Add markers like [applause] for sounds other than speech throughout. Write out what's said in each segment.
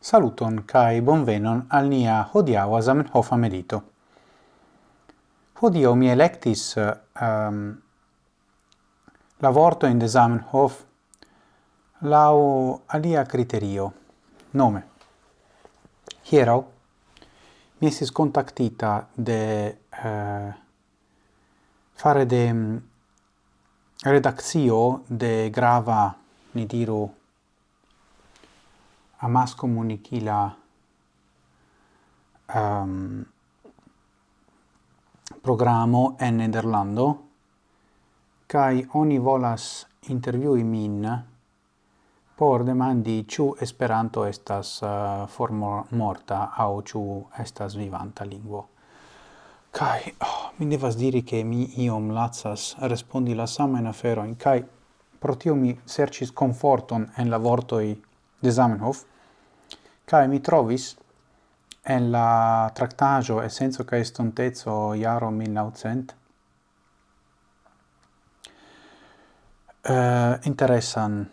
Saluton kai bonvenon al nia hodiaŭa Zamenhofa medito. Hodiaŭ mi electis ehm, um, la vorto in de Zamenhof lau alia criterio, nome. Hieraŭ mi estis contactita de uh, fare de mm, um, redazio de grava, ni diru, amas comunicila um, ehm, programo en Nederlando kai oni volas intervjui min por demandi ĉu Esperanto estas uh, formo morta aŭ ĉu estas vivanta lingvo. Kai oh, mi devas diri che mi iom lazas respondi la sama in afero in kai pro tio mi sercis conforton en la vortoi de Zamenhof, cae mi trovis en la tractajo Essenzo cae Estontezo iaro 1900 uh, eh, interessan,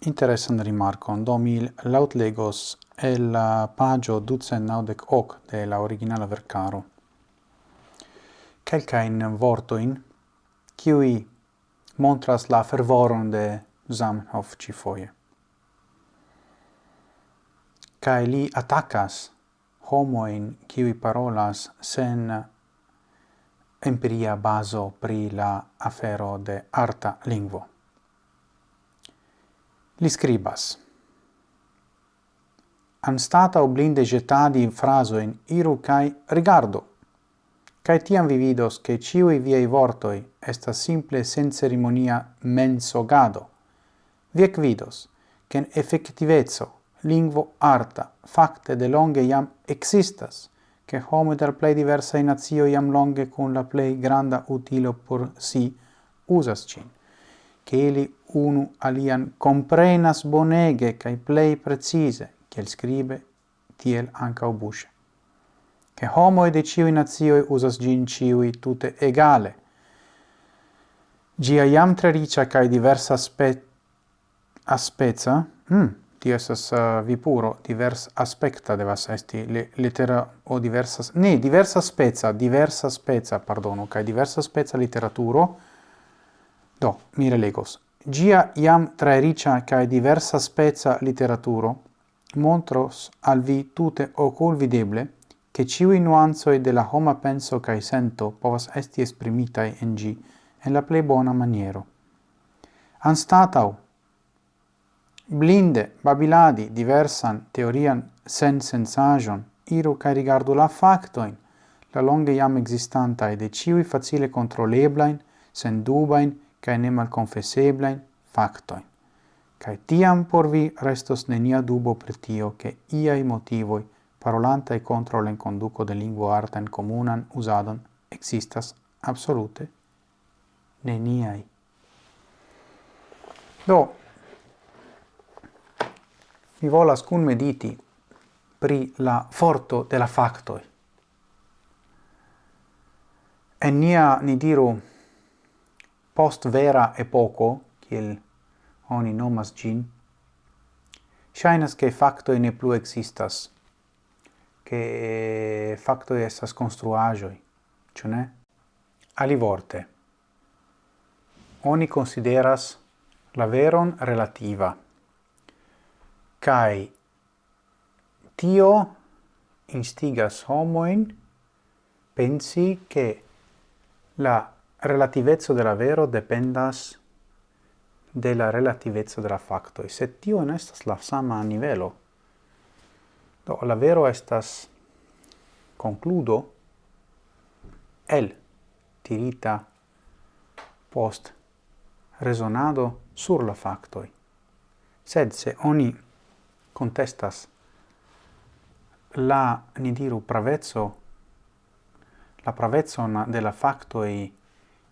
interessan rimarcon, do mi laut legos el la pagio ducen naudec hoc de la originala vercaro. Quelcain vortoin, qui montras la fervoron de Zamenhof ci foie kai li attaccas homo in qui parolas sen empiria baso pri la afero de arta lingvo. Li scribas anstata oblinde getadi frasoin iru kai rigardo, kai tiam vi vidos che ciui viei vortoi esta simple sen cerimonia mensogado. Viec vidos, ken effectivezzo lingvo arta facte de longe iam existas che homo der plei diversa in nazio iam longe con la plei granda utilo por si usas cin che eli unu alian comprenas bonege kai plei precise kiel scribe tiel anca obusce. Che homo de ciui nazioi usas gin ciui tute egale. Gia iam tre ricia cae diversa aspe... aspeza, mm, tio estas uh, eh, vipuro divers aspecta devas esti le, litera o diversa ne diversa spezza diversa spezza pardono kai diversa spezza literaturo do mi relegos gia iam tra ricia kai diversa spezza literaturo montros al vi tute ocul videble che ciui nuanzoi de la homa penso kai sento povas esti esprimitai en gi en la plei bona maniero. Anstatau, Blinde babiladi diversan teorian sen sensajon, iru cae rigardu la factoin, la longe iam existantae de ciui facile controleblain, sen dubain, kai ne malconfesseblain factoin. Cae tiam por vi restos nenia dubo per tio che iai motivoi parolanta e contro l'enconduco de lingvo artan comunan usadon existas absolute neniai. Do, mi volas cun mediti pri la forto de la factoi. En nia, ni diru, post vera epoco, kiel oni nomas gin, shainas che factoi ne plu existas, che factoi estas construagioi, cio ne? Alivorte, oni consideras la veron relativa, Kai tio instigas homoin pensi che la relativezzo della vero dependas de la relativezzo della e Se tio non estas la sama nivelo, do la vero estas concludo el tirita post resonado sur la factoi. Sed se oni contestas la ni diru pravezzo la pravezzon della factoi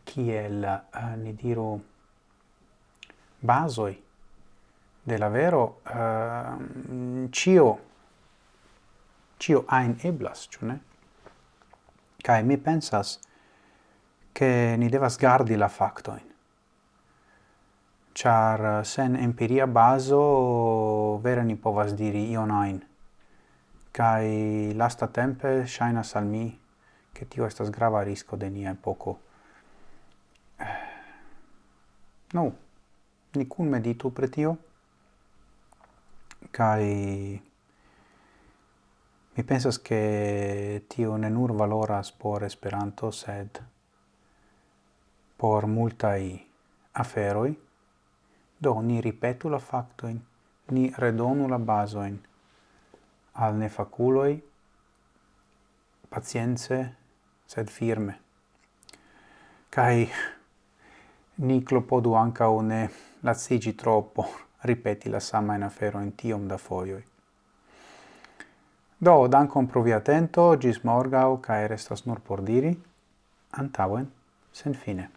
kiel uh, ni diru basoi della vero uh, cio cio ein eblas ĉu ne? Kai mi pensas che ni devas gardi la facto char eh, sen empiria baso vere ni povas diri ion ajn. Kai lasta tempe shaina al mi che tio estas grava risco de nia epoko. [sighs] No, ni kun meditu pre tio, kai mi pensas che tio ne nur valoras por Esperanto, sed por multai aferoi, Do, ni ripetu la factoin, ni redonu la basoin. Al nefaculoi, pacienze, sed firme. Cai ni clopodu ancao ne lazzigi troppo, ripeti la sama in afero in tiom da foioi. Do, dankon pro vi atento, gis morgau, cae restas nur por diri, antauen, sen fine.